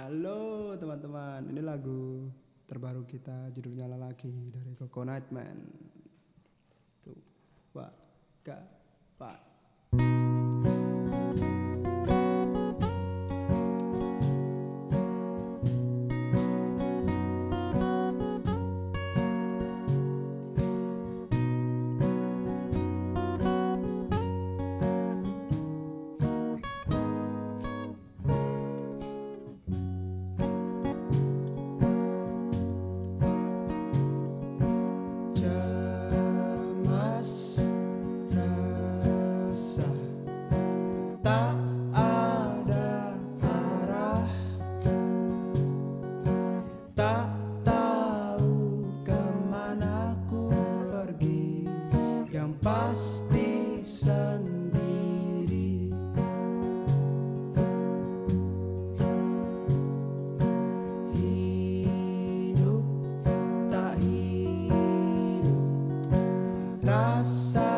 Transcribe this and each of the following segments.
Halo teman-teman, ini lagu terbaru kita judulnya Lelaki dari Coconut Man. Tuh, wah, gak, pak. Tak tahu ke mana ku pergi yang pasti sendiri. Hidup tak hidup rasanya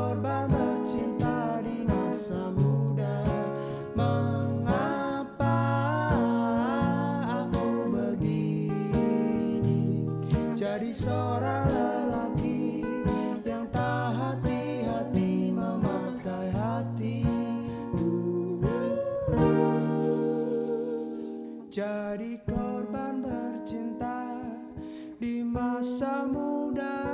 korban bercinta di masa muda. Mengapa aku begini? Jadi seorang lelaki yang tak hati-hati memakai hati. Jadi korban bercinta di masa muda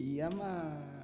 y ama